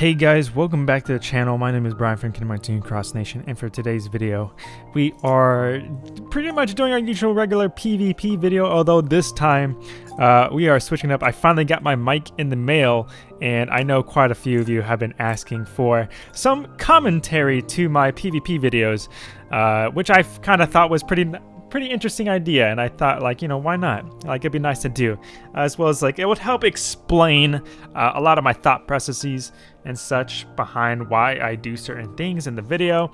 Hey guys, welcome back to the channel. My name is Brian from Kingdom Hearts Cross Nation, and for today's video, we are pretty much doing our usual regular PvP video, although this time uh, we are switching up. I finally got my mic in the mail, and I know quite a few of you have been asking for some commentary to my PvP videos, uh, which I kind of thought was pretty pretty interesting idea and I thought like you know why not? Like it'd be nice to do as well as like it would help explain uh, a lot of my thought processes and such behind why I do certain things in the video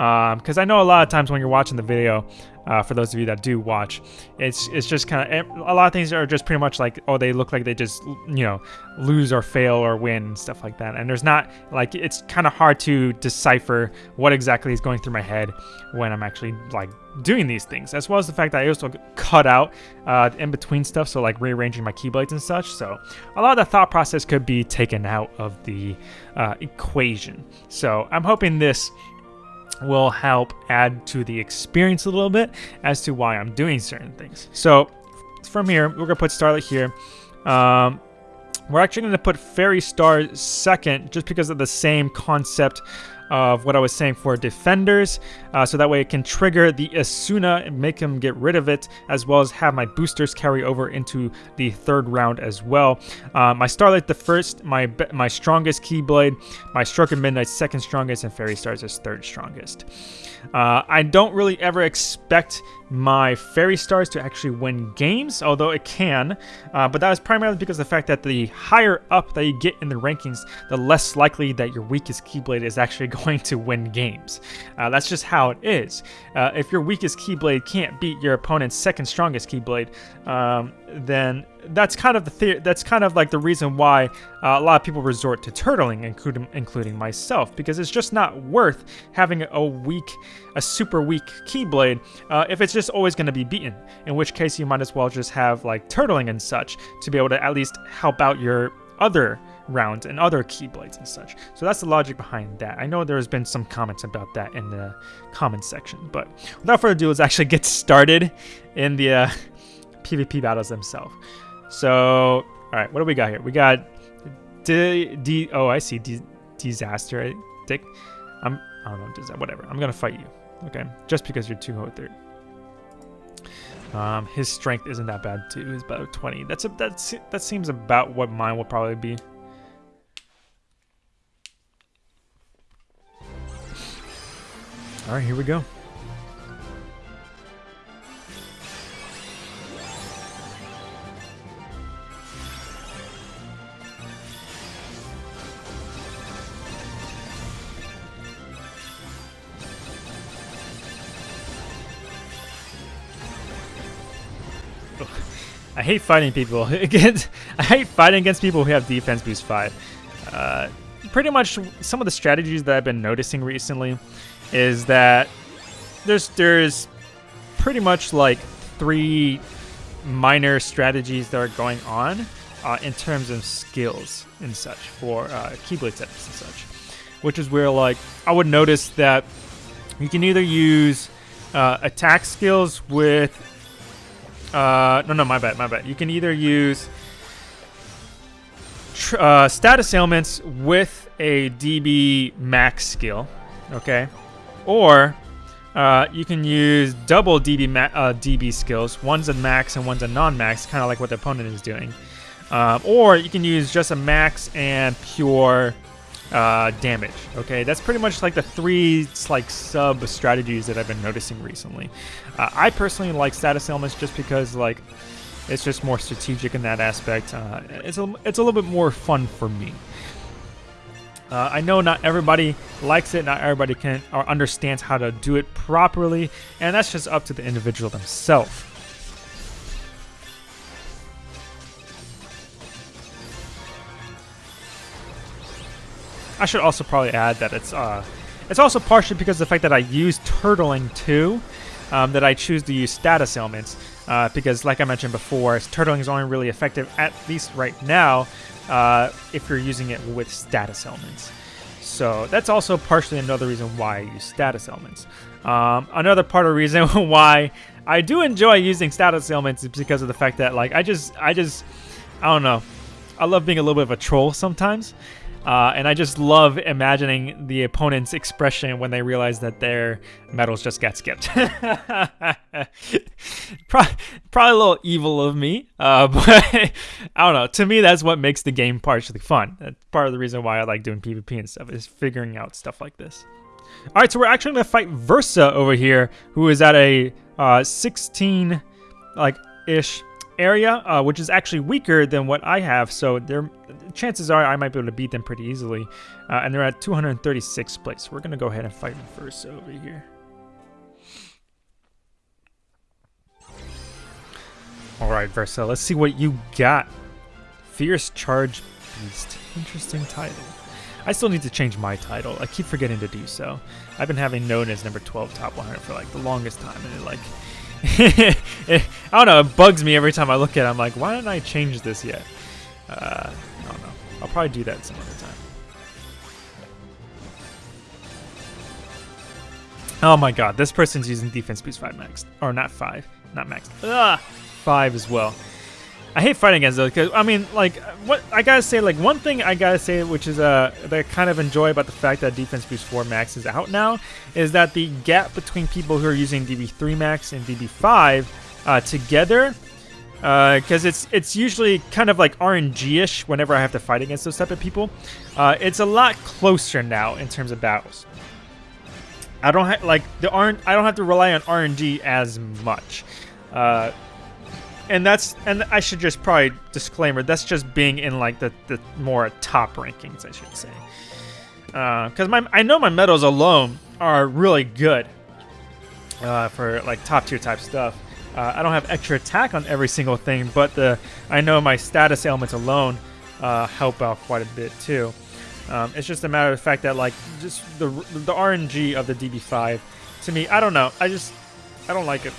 because um, I know a lot of times when you're watching the video uh, for those of you that do watch. It's it's just kind of a lot of things are just pretty much like oh they look like they just you know lose or fail or win and stuff like that. And there's not like it's kind of hard to decipher what exactly is going through my head when I'm actually like doing these things, as well as the fact that I also cut out uh, in between stuff, so like rearranging my keyblades and such. So a lot of the thought process could be taken out of the uh, equation. So I'm hoping this will help add to the experience a little bit as to why I'm doing certain things. So from here, we're gonna put Starlight here. Um, we're actually gonna put Fairy Star second just because of the same concept of what I was saying for defenders, uh, so that way it can trigger the Asuna and make him get rid of it, as well as have my boosters carry over into the third round as well. Uh, my Starlight the first, my my strongest Keyblade, my Stroke of Midnight second strongest, and Fairy Stars is third strongest. Uh, I don't really ever expect my Fairy Stars to actually win games, although it can, uh, but that is primarily because of the fact that the higher up that you get in the rankings, the less likely that your weakest Keyblade is actually going to win games. Uh, that's just how it is. Uh, if your weakest Keyblade can't beat your opponent's second strongest Keyblade, um, then that's kind of the, the that's kind of like the reason why uh, a lot of people resort to turtling, including including myself, because it's just not worth having a weak, a super weak Keyblade uh, if it's just always going to be beaten. In which case, you might as well just have like turtling and such to be able to at least help out your other rounds and other keyblades and such. So that's the logic behind that. I know there's been some comments about that in the comments section, but without further ado, let's actually get started in the uh, PvP battles themselves. So, all right, what do we got here? We got D, D oh, I see, D, disaster. Dick, I'm, I don't know, that, whatever. I'm gonna fight you, okay? Just because you're 203. Um, his strength isn't that bad too. He's about 20. That's a, that's that seems about what mine will probably be. All right, here we go. I hate fighting people against. I hate fighting against people who have defense boost five. Uh, pretty much some of the strategies that I've been noticing recently is that there's there's pretty much like three minor strategies that are going on uh, in terms of skills and such for uh, Keyblade setups and such, which is where like I would notice that you can either use uh, attack skills with uh, no no my bad my bad you can either use uh, status ailments with a DB max skill okay or uh, you can use double DB, uh, DB skills. One's a max and one's a non-max, kind of like what the opponent is doing. Um, or you can use just a max and pure uh, damage. Okay, that's pretty much like the three like sub strategies that I've been noticing recently. Uh, I personally like status ailments just because like it's just more strategic in that aspect. Uh, it's a it's a little bit more fun for me. Uh, I know not everybody likes it, not everybody can or understands how to do it properly, and that's just up to the individual themselves. I should also probably add that it's uh, it's also partially because of the fact that I use turtling too, um, that I choose to use status ailments, uh, because like I mentioned before, turtling is only really effective, at least right now, uh, if you're using it with status ailments. So that's also partially another reason why I use status ailments. Um, another part of the reason why I do enjoy using status ailments is because of the fact that like I just I just I don't know. I love being a little bit of a troll sometimes. Uh, and I just love imagining the opponent's expression when they realize that their medals just got skipped. probably, probably a little evil of me, uh, but I don't know. To me, that's what makes the game partially fun. That's part of the reason why I like doing PvP and stuff, is figuring out stuff like this. All right, so we're actually going to fight Versa over here, who is at a uh, 16, like, ish area, uh, which is actually weaker than what I have. So their chances are I might be able to beat them pretty easily. Uh, and they're at 236th place. We're going to go ahead and fight Versa over here. All right, Versa, let's see what you got. Fierce Charge Beast. Interesting title. I still need to change my title. I keep forgetting to do so. I've been having known as number 12 top 100 for like the longest time, and it like, I don't know, it bugs me every time I look at it. I'm like, why didn't I change this yet? Uh, I don't know. I'll probably do that some other time. Oh my god, this person's using defense boost 5 max. Or not 5, not max. Ugh, 5 as well. I hate fighting against those because I mean, like, what I gotta say, like, one thing I gotta say, which is uh, that I kind of enjoy about the fact that Defense Boost 4 Max is out now, is that the gap between people who are using DB3 Max and DB5 uh, together, because uh, it's it's usually kind of like RNG-ish whenever I have to fight against those type of people. Uh, it's a lot closer now in terms of battles. I don't have like the RN I don't have to rely on RNG as much. Uh, and that's and I should just probably disclaimer that's just being in like the the more top rankings I should say because uh, my I know my medals alone are really good uh, for like top tier type stuff. Uh, I don't have extra attack on every single thing, but the I know my status ailments alone uh, help out quite a bit too. Um, it's just a matter of the fact that like just the the RNG of the DB5 to me I don't know I just I don't like it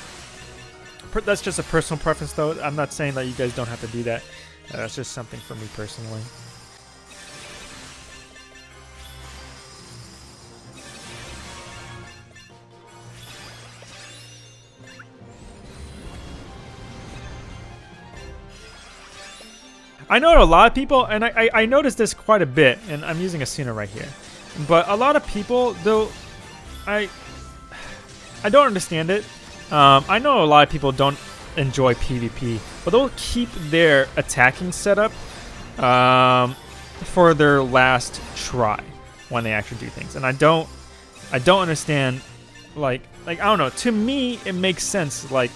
that's just a personal preference, though. I'm not saying that you guys don't have to do that. Uh, that's just something for me personally. I know a lot of people, and I, I, I noticed this quite a bit, and I'm using Asuna right here. But a lot of people, though, I I don't understand it. Um, I know a lot of people don't enjoy PvP, but they'll keep their attacking setup um, for their last try when they actually do things. And I don't, I don't understand, like, like I don't know. To me, it makes sense. Like,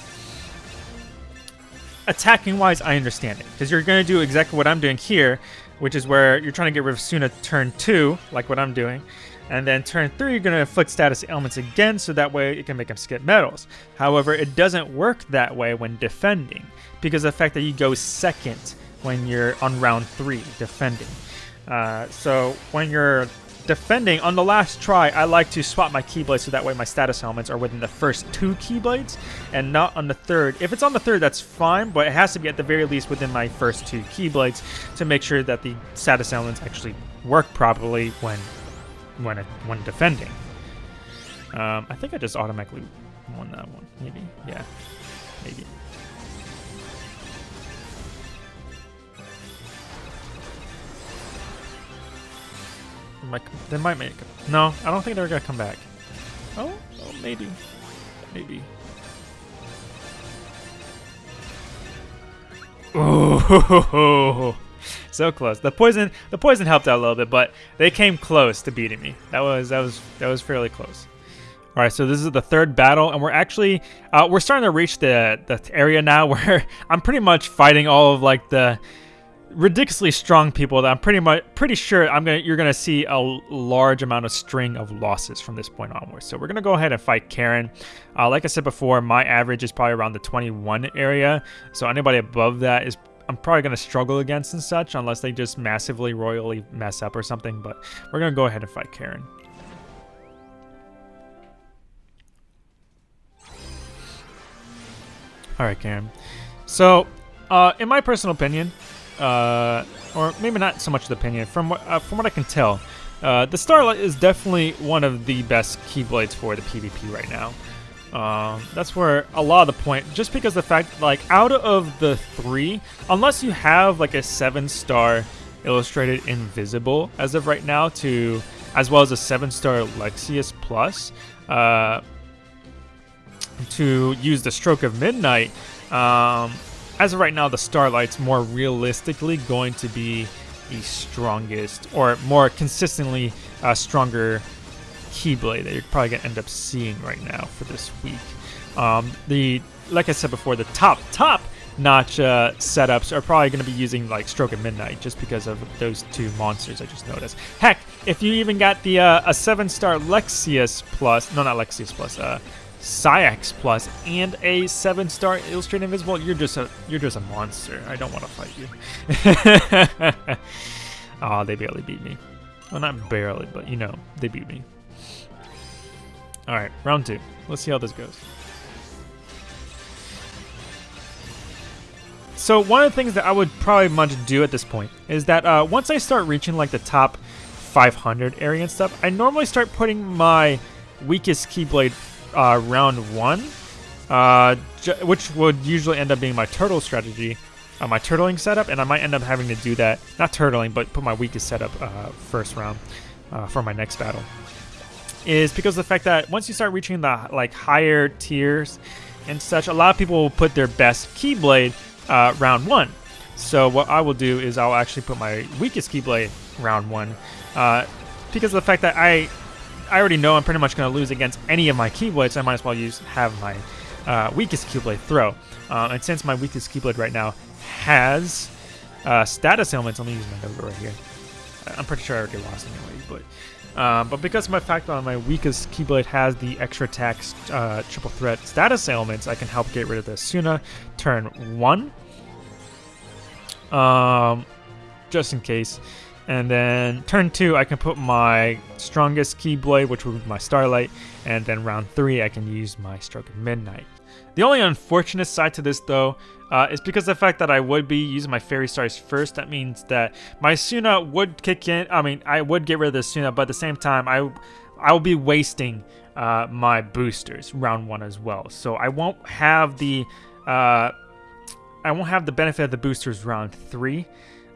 attacking wise, I understand it because you're gonna do exactly what I'm doing here, which is where you're trying to get rid of Suna turn two, like what I'm doing. And then turn 3, you're going to inflict status ailments again, so that way it can make him skip medals. However, it doesn't work that way when defending, because of the fact that you go second when you're on round 3 defending. Uh, so when you're defending, on the last try, I like to swap my Keyblades so that way my status ailments are within the first two Keyblades and not on the third. If it's on the third, that's fine, but it has to be at the very least within my first two Keyblades to make sure that the status ailments actually work properly when when it, when defending. Um, I think I just automatically won that one. Maybe. Yeah. Maybe. Might, they might make it. No, I don't think they're gonna come back. Oh, oh maybe. Maybe. Oh, so close. The poison, the poison helped out a little bit, but they came close to beating me. That was that was that was fairly close. All right, so this is the third battle, and we're actually uh, we're starting to reach the the area now where I'm pretty much fighting all of like the ridiculously strong people that I'm pretty much pretty sure I'm gonna you're gonna see a large amount of string of losses from this point onwards. So we're gonna go ahead and fight Karen. Uh, like I said before, my average is probably around the 21 area. So anybody above that is I'm probably going to struggle against and such unless they just massively royally mess up or something, but we're going to go ahead and fight Karen. Alright, Karen. So, uh, in my personal opinion, uh, or maybe not so much the opinion, from what, uh, from what I can tell, uh, the Starlight is definitely one of the best Keyblades for the PvP right now. Um, that's where a lot of the point, just because the fact, like, out of the three, unless you have like a seven star illustrated invisible as of right now, to as well as a seven star Lexaeus Plus, uh, to use the Stroke of Midnight. Um, as of right now, the Starlight's more realistically going to be the strongest or more consistently uh, stronger Keyblade that you're probably gonna end up seeing right now for this week. Um, the like I said before, the top top notch uh, setups are probably going to be using like Stroke of Midnight just because of those two monsters I just noticed. Heck, if you even got the uh, a seven star Lexaeus plus, no, not Lexaeus plus, uh, Saïx plus, and a seven star Illustrated Invisible, you're just a you're just a monster. I don't want to fight you. oh, they barely beat me. Well, not barely, but you know, they beat me. All right, round two. Let's see how this goes. So one of the things that I would probably much do at this point is that uh, once I start reaching like the top 500 area and stuff, I normally start putting my weakest Keyblade uh, round one, uh, which would usually end up being my turtle strategy, uh, my turtling setup, and I might end up having to do that, not turtling, but put my weakest setup uh, first round uh, for my next battle is because of the fact that once you start reaching the like higher tiers and such, a lot of people will put their best Keyblade uh, round one. So what I will do is I'll actually put my weakest Keyblade round one uh, because of the fact that I I already know I'm pretty much going to lose against any of my Keyblades. I might as well use have my uh, weakest Keyblade throw. Um, and since my weakest Keyblade right now has uh, status ailments, let me use my number right here. I'm pretty sure I already lost anyway, but um, but because my fact on my weakest Keyblade has the extra attack uh, triple threat status ailments, I can help get rid of this Suna turn one. Um, just in case. And then turn two, I can put my strongest Keyblade, which would be my Starlight. And then round three, I can use my Stroke of Midnight. The only unfortunate side to this, though, uh, is because the fact that I would be using my Fairy Stars first. That means that my Suna would kick in. I mean, I would get rid of the Suna, but at the same time, I, I will be wasting uh, my boosters round one as well. So I won't have the, uh, I won't have the benefit of the boosters round three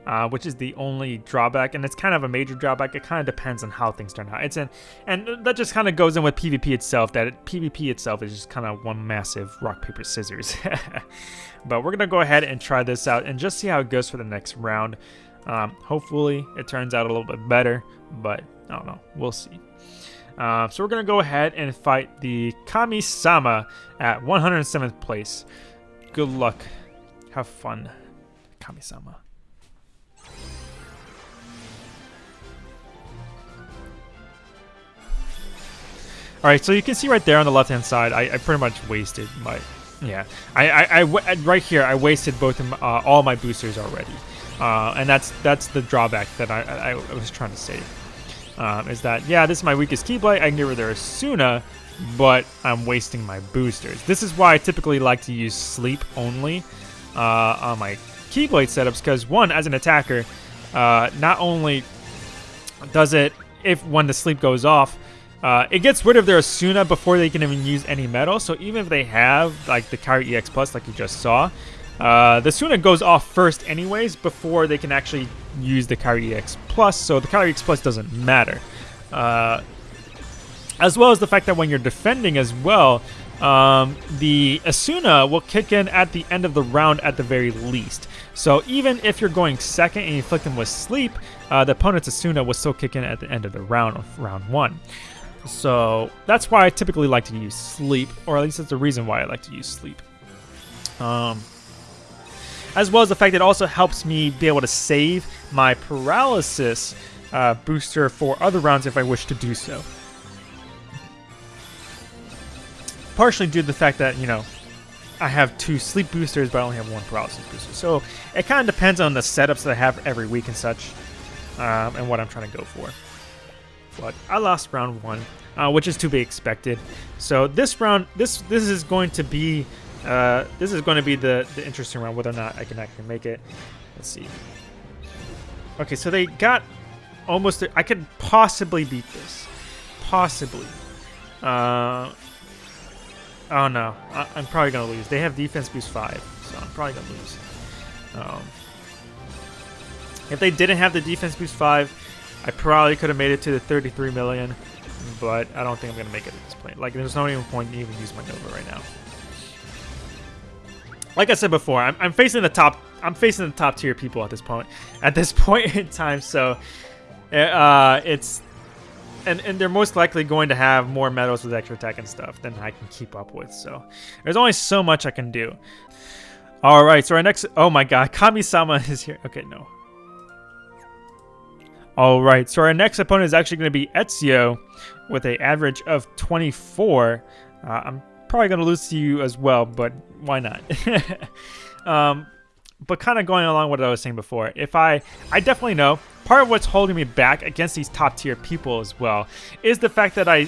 uh, which is the only drawback, and it's kind of a major drawback. It kind of depends on how things turn out. It's an, and that just kind of goes in with PvP itself. That it, PvP itself is just kind of one massive rock paper scissors. but we're gonna go ahead and try this out and just see how it goes for the next round. Um, hopefully, it turns out a little bit better, but I don't know. We'll see. Uh, so we're gonna go ahead and fight the Kami-sama at 107th place. Good luck. Have fun, Kami-sama. Alright, so you can see right there on the left-hand side, I, I, pretty much wasted my... Yeah, I, I, I, right here, I wasted both of, uh, all my boosters already. Uh, and that's that's the drawback that I, I, was trying to say. Um, is that, yeah, this is my weakest Keyblade, I can get rid of Suna, but I'm wasting my boosters. This is why I typically like to use Sleep only uh, on my Keyblade setups, because one, as an attacker, uh, not only does it, if when the sleep goes off, uh, it gets rid of their Asuna before they can even use any metal, so even if they have like the Kairi EX Plus like you just saw, uh, the Asuna goes off first anyways before they can actually use the Kairi EX Plus, so the Kairi EX Plus doesn't matter. Uh, as well as the fact that when you're defending as well, um, the Asuna will kick in at the end of the round at the very least. So even if you're going second and you inflict them with sleep, uh, the opponent's Asuna will still kick in at the end of the round of round one. So that's why I typically like to use sleep, or at least that's the reason why I like to use sleep. Um, as well as the fact that it also helps me be able to save my paralysis uh, booster for other rounds if I wish to do so. Partially due to the fact that, you know, I have two sleep boosters, but I only have one paralysis booster. So it kind of depends on the setups that I have every week and such, um, and what I'm trying to go for but I lost round one, uh, which is to be expected. So this round, this this is going to be uh, this is going to be the the interesting round, whether or not I can actually make it. Let's see. Okay, so they got almost. I could possibly beat this, possibly. Uh, Oh no, I, am probably gonna lose. They have defense boost five, so I'm probably gonna lose. Um, if they didn't have the defense boost five, I probably could have made it to the 33 million, but I don't think I'm gonna make it at this point. Like, there's no even point to even use my Nova right now. Like I said before, I'm, I'm facing the top. I'm facing the top tier people at this point. At this point in time, so uh, it's and, and they're most likely going to have more medals with extra attack and stuff than I can keep up with. So there's only so much I can do. All right, so our next... Oh my god, Kami-sama is here. Okay, no. All right, so our next opponent is actually going to be Ezio with an average of 24. Uh, I'm probably going to lose to you as well, but why not? um, but kind of going along with what I was saying before, if I, I definitely know part of what's holding me back against these top tier people as well is the fact that I,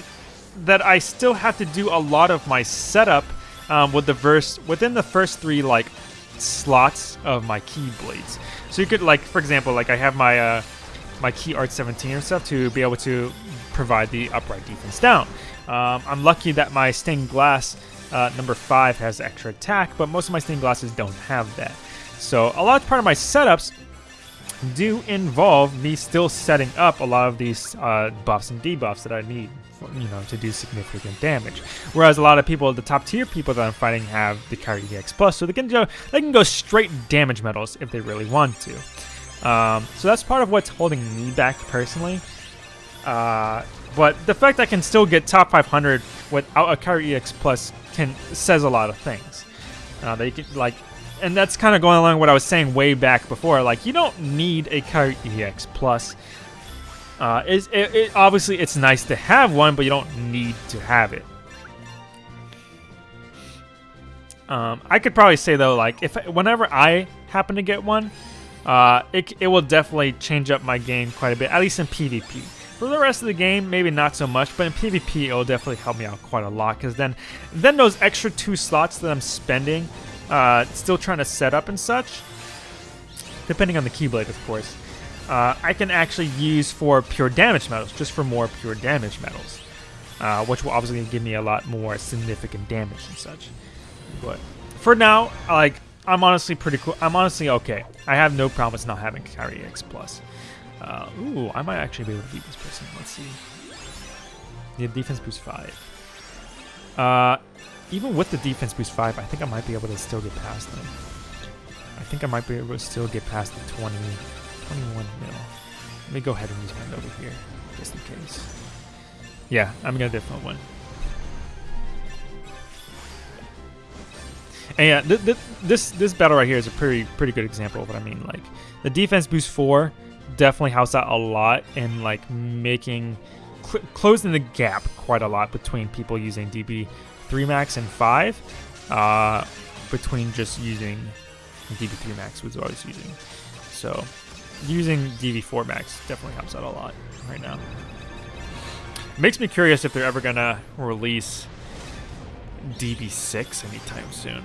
that I still have to do a lot of my setup um, with the verse within the first three like slots of my keyblades. So you could like, for example, like I have my uh, my key art 17 and stuff to be able to provide the upright defense down. Um, I'm lucky that my stained glass uh, number five has extra attack, but most of my stained glasses don't have that. So a large part of my setups do involve me still setting up a lot of these uh, buffs and debuffs that I need, for, you know, to do significant damage. Whereas a lot of people, the top tier people that I'm fighting, have the Kairi EX Plus, so they can go they can go straight damage medals if they really want to. Um, so that's part of what's holding me back personally. Uh, but the fact I can still get top 500 without a Kairi EX Plus can says a lot of things. Uh, they can like and that's kind of going along what I was saying way back before. Like, you don't need a Kairi EX Plus. Uh, it, it, obviously, it's nice to have one, but you don't need to have it. Um, I could probably say though, like, if whenever I happen to get one, uh, it, it will definitely change up my game quite a bit, at least in PvP. For the rest of the game, maybe not so much, but in PvP, it will definitely help me out quite a lot, because then, then those extra two slots that I'm spending uh, still trying to set up and such, depending on the Keyblade, of course, uh, I can actually use for pure damage medals, just for more pure damage medals, uh, which will obviously give me a lot more significant damage and such. But for now, like, I'm honestly pretty cool. I'm honestly okay. I have no problem with not having Kairi X+. Plus. Uh, ooh, I might actually be able to beat this person. Let's see. Yeah, defense boost 5. Uh, even with the defense boost 5, I think I might be able to still get past them. I think I might be able to still get past the 20, 21 mil. Let me go ahead and use my over here, just in case. Yeah, I'm gonna definitely win. And yeah, th th this this battle right here is a pretty pretty good example of what I mean. Like the defense boost four definitely helps out a lot in like making cl closing the gap quite a lot between people using DB 3 max and 5 uh, between just using DB3 max was what I was using. So using DB4 max definitely helps out a lot right now. Makes me curious if they're ever to release DB6 anytime soon.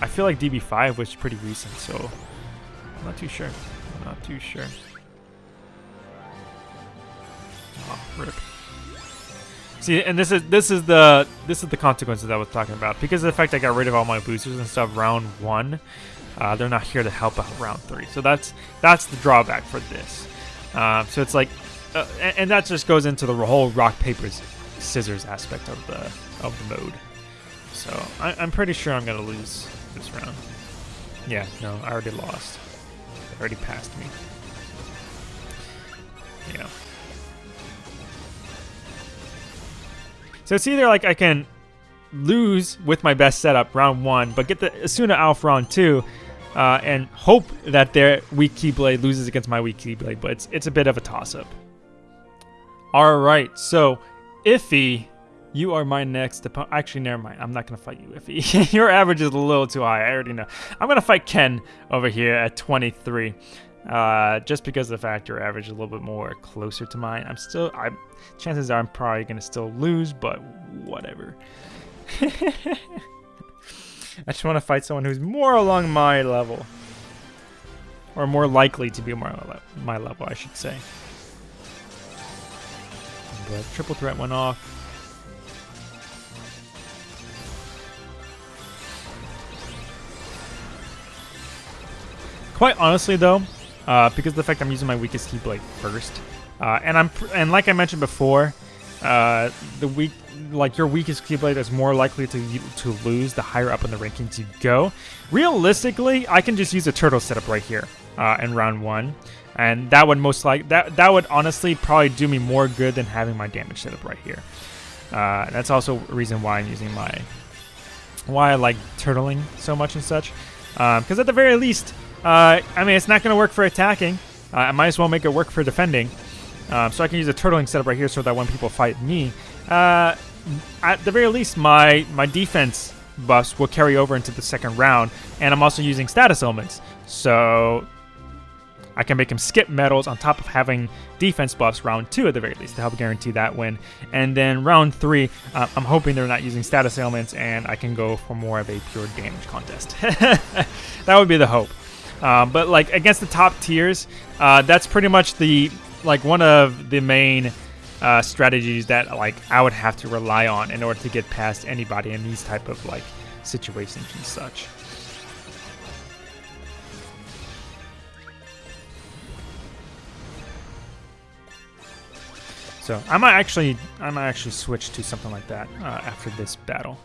I feel like DB5 was pretty recent, so I'm not too sure. I'm not too sure. Oh, rip. See, and this is this is the this is the consequences I was talking about. Because of the fact I got rid of all my boosters and stuff round one, uh, they're not here to help out round three. So that's that's the drawback for this. Um, so it's like, uh, and, and, that just goes into the whole rock paper scissors aspect of the of the mode. So I, I'm pretty sure I'm gonna lose this round. Yeah, no, I already lost. They already passed me. Yeah. So it's either like I can lose with my best setup round one, but get the Asuna Alf round two, uh, and hope that their weak Keyblade loses against my weak Keyblade, but it's, it's a bit of a toss-up. Alright, so Iffy, you are my next opponent. Actually, never mind. I'm not going to fight you, Iffy. Your average is a little too high. I already know. I'm going to fight Ken over here at 23. Uh, just because of the fact your average is a little bit more closer to mine. I'm still, I chances are I'm probably gonna still lose, but whatever. I just want to fight someone who's more along my level, or more likely to be more my level, I should say. Triple threat went off. Quite honestly, though, uh, because of the fact I'm using my weakest Keyblade first, uh, and I'm and like I mentioned before, uh, the weak like your weakest Keyblade is more likely to to lose the higher up in the rankings you go. Realistically, I can just use a turtle setup right here uh, in round one, and that would most like that that would honestly probably do me more good than having my damage setup right here. Uh, that's also a reason why I'm using my why I like turtling so much and such. Because um, at the very least, uh, I mean, it's not going to work for attacking. Uh, I might as well make it work for defending. Um, so I can use a turtling setup right here so that when people fight me, uh, at the very least, my, my defense buffs will carry over into the second round. And I'm also using status ailments. So I can make him skip medals on top of having defense buffs round two at the very least to help guarantee that win. And then round three, uh, I'm hoping they're not using status ailments and I can go for more of a pure damage contest. that would be the hope. Uh, but like against the top tiers, uh, that's pretty much the like one of the main uh, strategies that like I would have to rely on in order to get past anybody in these type of like situations and such. So I might actually, I might actually switch to something like that uh, after this battle.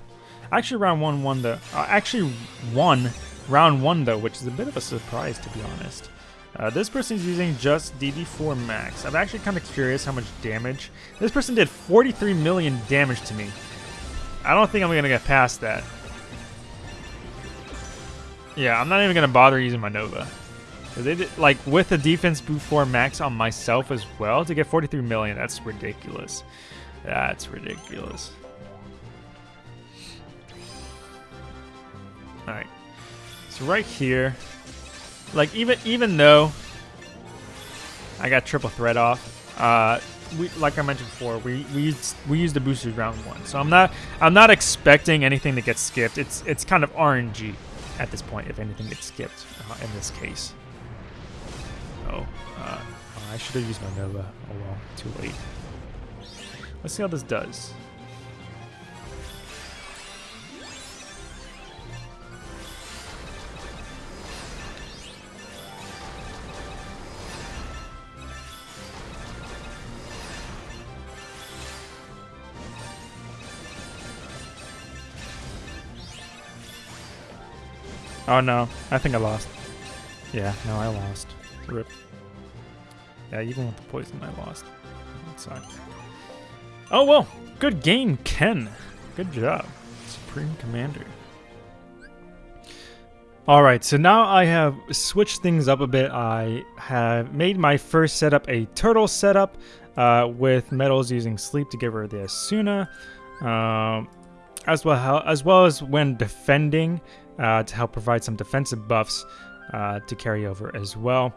Actually, round one won the, uh, actually won round one though, which is a bit of a surprise to be honest. Uh, this is using just DB4 max. I'm actually kind of curious how much damage. This person did 43 million damage to me. I don't think I'm going to get past that. Yeah, I'm not even going to bother using my Nova. They did, like with the defense before max on myself as well to get 43 million. That's ridiculous. That's ridiculous. All right. So right here, like even even though I got triple threat off, uh, we like I mentioned before, we we used we used the boosters round one. So I'm not I'm not expecting anything to get skipped. It's it's kind of RNG at this point if anything gets skipped uh, in this case. Oh, uh, I should have used my Nova. Oh well, too late. Let's see how this does. Oh no, I think I lost. Yeah, no, I lost. Rip. Yeah, even with the poison, I lost. That sucked. Oh, well. Good game, Ken. Good job. Supreme Commander. Alright, so now I have switched things up a bit. I have made my first setup a turtle setup uh, with metals using sleep to give her the Asuna. Um, as well as well as when defending uh, to help provide some defensive buffs uh, to carry over as well.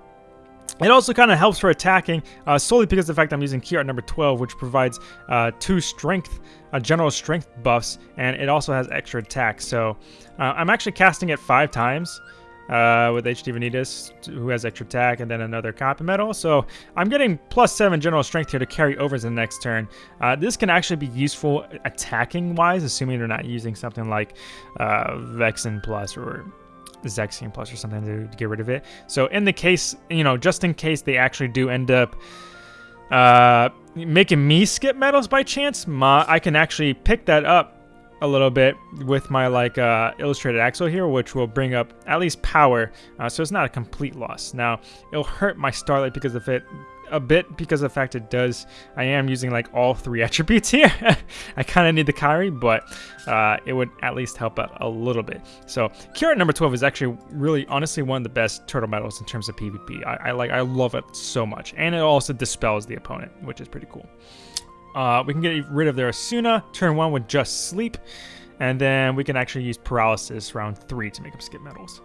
It also kind of helps for attacking, uh, solely because of the fact I'm using key art number 12, which provides uh, two strength, uh, general strength buffs, and it also has extra attack. So uh, I'm actually casting it five times uh, with HD Vanitas, who has extra attack, and then another copy medal. So I'm getting plus seven general strength here to carry over to the next turn. Uh, this can actually be useful attacking-wise, assuming they're not using something like uh, Vexen Plus or Zexion Plus or something to, get rid of it. So in the case, you know, just in case they actually do end up uh, making me skip medals by chance, my, I can actually pick that up a little bit with my like uh, illustrated Axel here, which will bring up at least power. Uh, so it's not a complete loss. Now it'll hurt my Starlight because of it a bit because of the fact it does, I am using like all three attributes here. I kind of need the Kairi, but uh, it would at least help out a little bit. So Key Art number 12 is actually really, honestly, one of the best turtle medals in terms of PvP. I, I like, I love it so much. And it also dispels the opponent, which is pretty cool. Uh, we can get rid of their Asuna, turn one with just sleep, and then we can actually use paralysis round three to make them skip medals.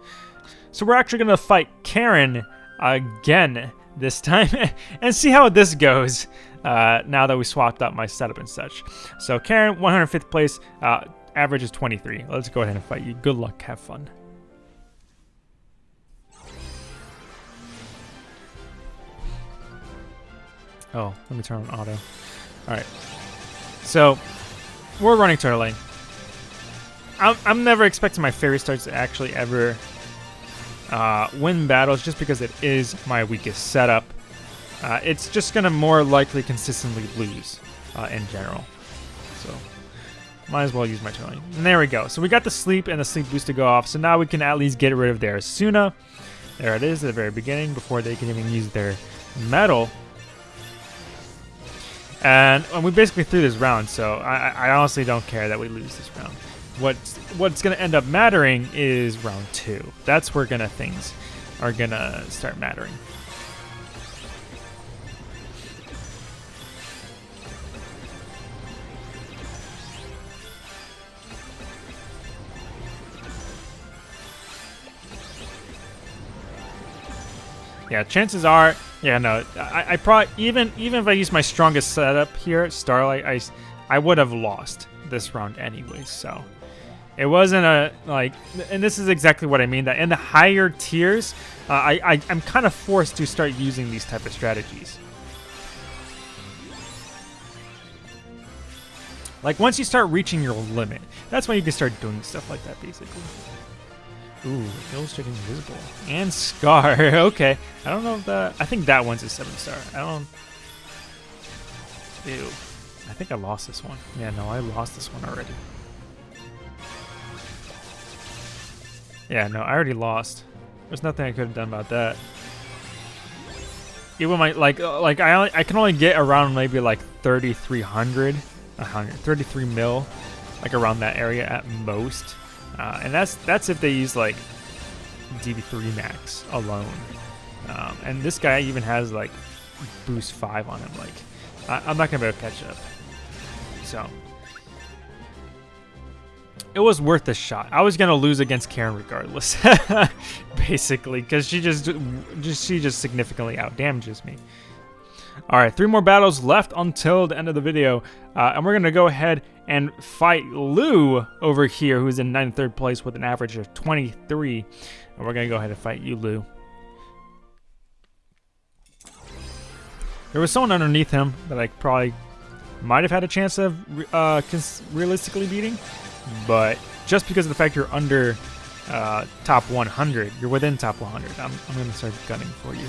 So we're actually gonna fight Karen again this time and see how this goes uh, now that we swapped up my setup and such. So Karen, 105th place, uh, average is 23. Let's go ahead and fight you. Good luck, have fun. Oh, let me turn on auto. Alright. So, we're running turtle lane. I'm, I'm never expecting my Fairy Stars to actually ever uh, win battles just because it is my weakest setup. Uh, it's just going to more likely consistently lose uh, in general. So might as well use my turtling. And there we go. So we got the sleep and the sleep boost to go off. So now we can at least get rid of their Suna. There it is at the very beginning before they can even use their metal. And, and we basically threw this round, so I, I honestly don't care that we lose this round. What's, what's going to end up mattering is round two. That's where gonna things are going to start mattering. Yeah, chances are, yeah, no, I, I probably even even if I use my strongest setup here, Starlight, I I would have lost this round anyway. So it wasn't a like, and this is exactly what I mean. That in the higher tiers, uh, I, I I'm kind of forced to start using these type of strategies. Like once you start reaching your limit, that's when you can start doing stuff like that, basically. Ooh, illustrating invisible. And Scar. okay. I don't know if that... I think that one's a 7 star. I don't... Ew. I think I lost this one. Yeah, no, I lost this one already. Yeah, no, I already lost. There's nothing I could have done about that. Even my like uh, like I only, I can only get around maybe like 3300, 100, 33 mil, like around that area at most. Uh, and that's that's if they use like DB3 max alone. Um, and this guy even has like boost 5 on him. Like, I, am not to be able to catch up. So, it was worth the shot. I was to lose against Karen regardless, basically, because she just, just she just significantly out damages me. All right, three more battles left until the end of the video, uh, and we're going to go ahead and fight Lou over here, who's in 93rd place with an average of 23. And we're going to go ahead and fight you, Lou. There was someone underneath him that I probably might have had a chance of uh, realistically beating, but just because of the fact you're under uh, top 100, you're within top 100, I'm, I'm going to start gunning for you.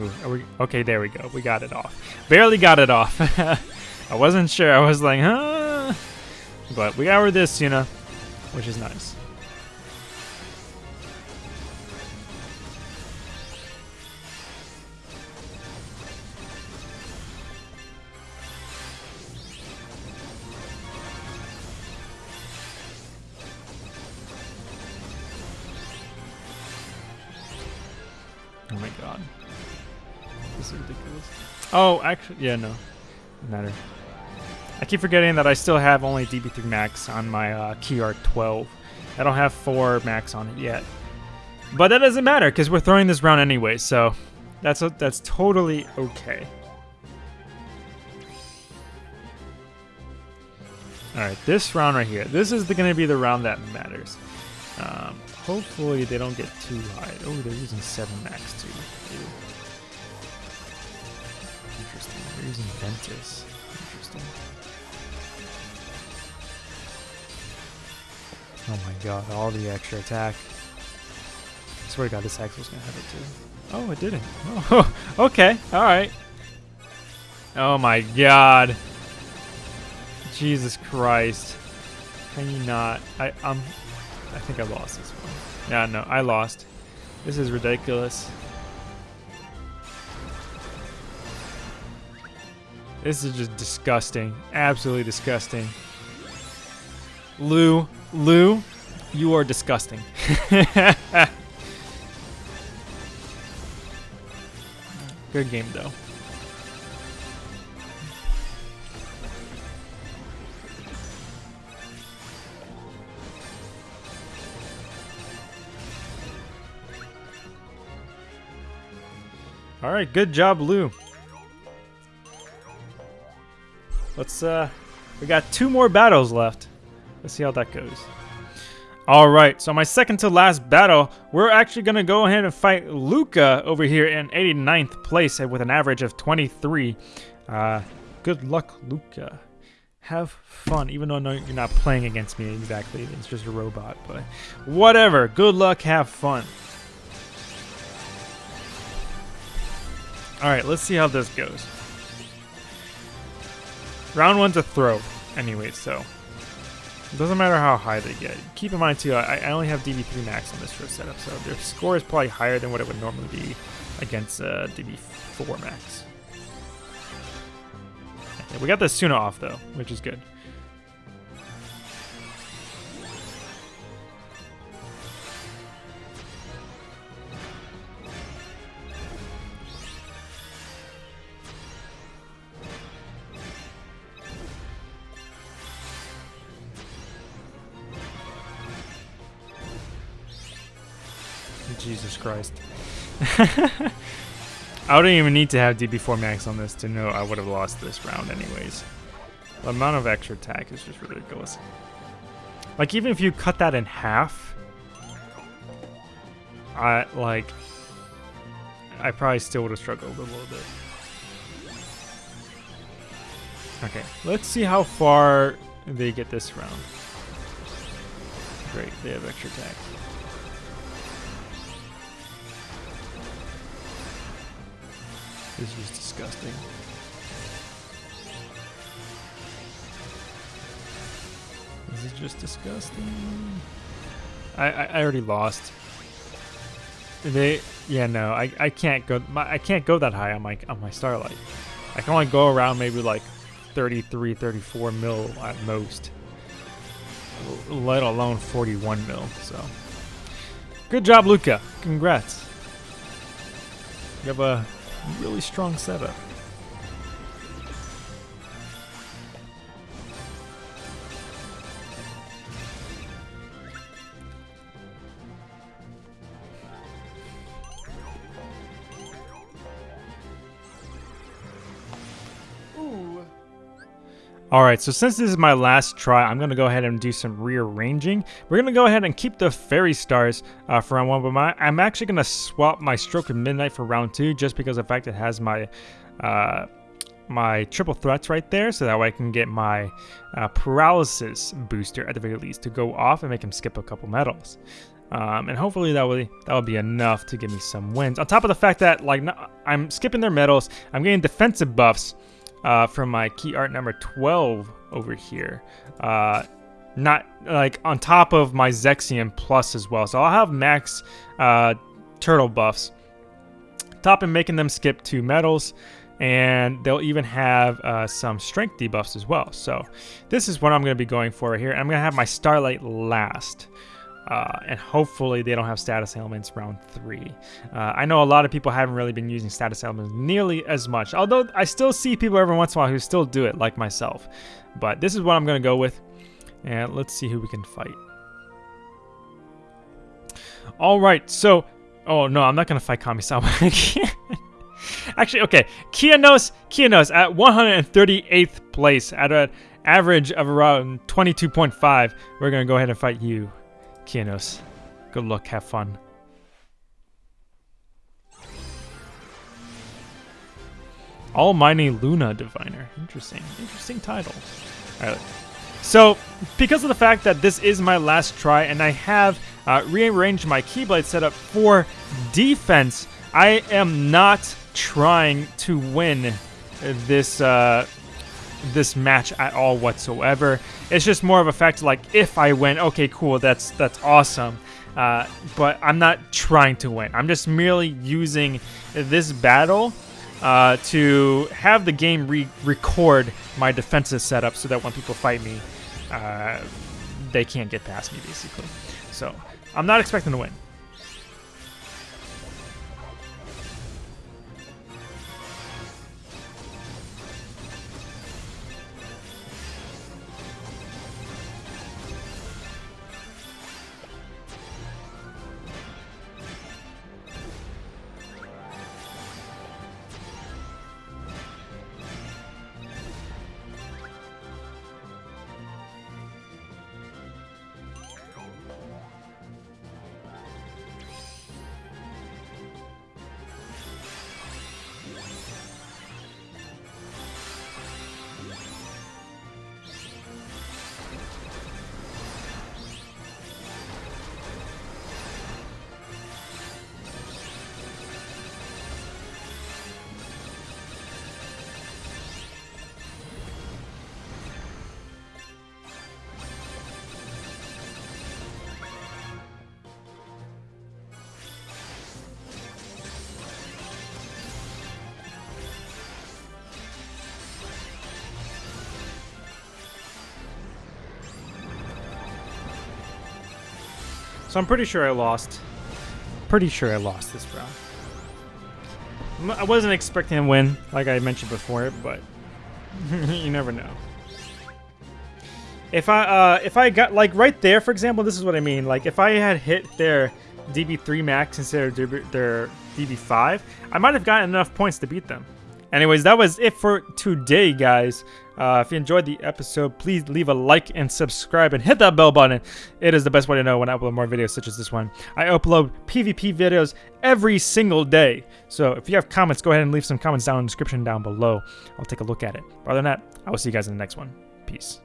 We, okay, there we go. We got it off. Barely got it off. I wasn't sure. I was like, huh? But we got rid of this, you know, which is nice. Oh, actually, yeah, no. Matter. I keep forgetting that I still have only DB3 max on my uh, Key 12. I don't have 4 max on it yet. But that doesn't matter, because we're throwing this round anyway, so that's, a, that's totally okay. Alright, this round right here. This is going to be the round that matters. Um, hopefully they don't get too high. Oh, they're using 7 max too. Ew. Using Ventus. Interesting. Oh my god, all the extra attack. I swear to god, this Axel's gonna have it too. Oh, it didn't. Oh, okay, alright. Oh my god. Jesus Christ. Can you not? I, I'm... I think I lost this one. Yeah, no, I lost. This is ridiculous. This is just disgusting. Absolutely disgusting. Lou, Lou, you are disgusting. Good game, though. All right, good job, Lou. Let's, uh, we got two more battles left. Let's see how that goes. All right, so my second to last battle, we're actually going to go ahead and fight Luca over here in 89th place with an average of 23. Uh, good luck, Luca. Have fun, even though you're not playing against me exactly. It's just a robot, but whatever. Good luck, have fun. All right, let's see how this goes. Round one's a throw, anyway, so it doesn't matter how high they get. Keep in mind too, I, I only have DB3 max on this first setup, so their score is probably higher than what it would normally be against uh, DB4 max. Okay, we got the Suna off though, which is good. Jesus Christ. I wouldn't even need to have DB4 max on this to know I would have lost this round anyways. The amount of extra attack is just ridiculous. Like, even if you cut that in half, I, like, I probably still would have struggled a little bit. Okay, let's see how far they get this round. Great, they have extra attack. This is disgusting. This is just disgusting. I, I, I already lost. They yeah no I, I can't go my, I can't go that high on my on my starlight. I can only go around maybe like 33 34 mil at most. Let alone 41 mil. So good job Luca. Congrats. You have a really strong setup. Alright, so since this is my last try, I'm going to go ahead and do some rearranging. We're going to go ahead and keep the Fairy Stars uh, for round one, but my, I'm actually going to swap my Stroke of Midnight for round two just because of the fact it has my uh, my triple threats right there, so that way I can get my uh, Paralysis booster at the very least to go off and make him skip a couple medals. Um, and hopefully that will that will be enough to give me some wins. On top of the fact that like I'm skipping their medals, I'm getting defensive buffs uh, from my key art number 12 over here. Uh, not like on top of my Zexion Plus as well. So I'll have max uh, turtle buffs. Top and making them skip two medals. And they'll even have uh, some strength debuffs as well. So this is what I'm going to be going for right here. I'm going to have my Starlight last. Uh, and hopefully they don't have status ailments round three. Uh, I know a lot of people haven't really been using status ailments nearly as much, although I still see people every once in a while who still do it, like myself. But this is what I'm going to go with, and let's see who we can fight. All right, so, oh no, I'm not going to fight Kamisama again. Actually, okay, Kianos, Kianos at 138th place at an average of around 22.5. We're going to go ahead and fight you. Kianos. Good luck, have fun. Almighty Luna Diviner. Interesting. Interesting title. Alright. So, because of the fact that this is my last try and I have uh, rearranged my Keyblade setup for defense, I am not trying to win this uh, this match at all whatsoever. It's just more of a fact like if I win, okay, cool, that's that's awesome. Uh, but I'm not trying to win. I'm just merely using this battle uh, to have the game re record my defensive setup so that when people fight me, uh, they can't get past me, basically. So I'm not expecting to win. So I'm pretty sure I lost. Pretty sure I lost this round. I wasn't expecting a win, like I mentioned before, but you never know. If I uh, if I got like right there, for example, this is what I mean. Like if I had hit their DB3 max instead of their DB5, I might have gotten enough points to beat them. Anyways, that was it for today, guys. Uh, if you enjoyed the episode, please leave a like and subscribe and hit that bell button. It is the best way to know when I upload more videos such as this one. I upload PvP videos every single day. So if you have comments, go ahead and leave some comments down in the description down below. I'll take a look at it. But other than that, I will see you guys in the next one. Peace.